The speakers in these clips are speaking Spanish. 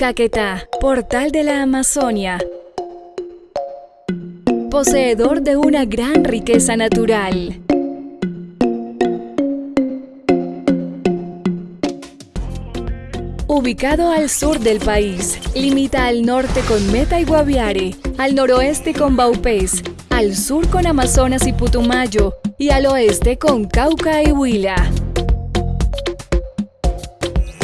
Caquetá, portal de la Amazonia. Poseedor de una gran riqueza natural. Ubicado al sur del país, limita al norte con Meta y Guaviare, al noroeste con Baupés, al sur con Amazonas y Putumayo y al oeste con Cauca y Huila.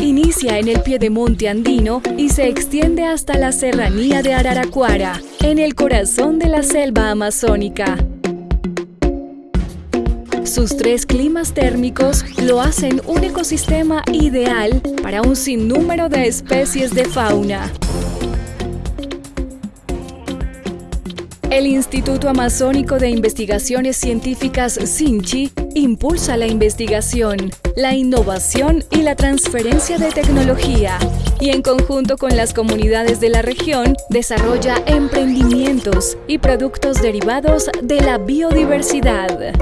Inicia en el piedemonte andino y se extiende hasta la serranía de Araraquara, en el corazón de la selva amazónica. Sus tres climas térmicos lo hacen un ecosistema ideal para un sinnúmero de especies de fauna. El Instituto Amazónico de Investigaciones Científicas SINCHI impulsa la investigación, la innovación y la transferencia de tecnología y en conjunto con las comunidades de la región desarrolla emprendimientos y productos derivados de la biodiversidad.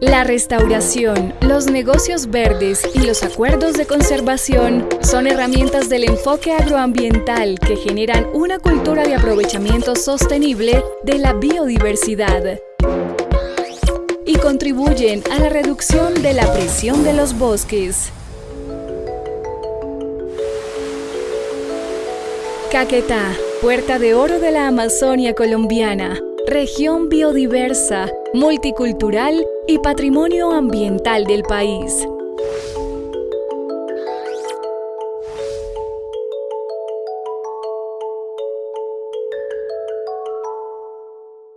La restauración, los negocios verdes y los acuerdos de conservación son herramientas del enfoque agroambiental que generan una cultura de aprovechamiento sostenible de la biodiversidad contribuyen a la reducción de la presión de los bosques. Caquetá, puerta de oro de la Amazonia colombiana, región biodiversa, multicultural y patrimonio ambiental del país.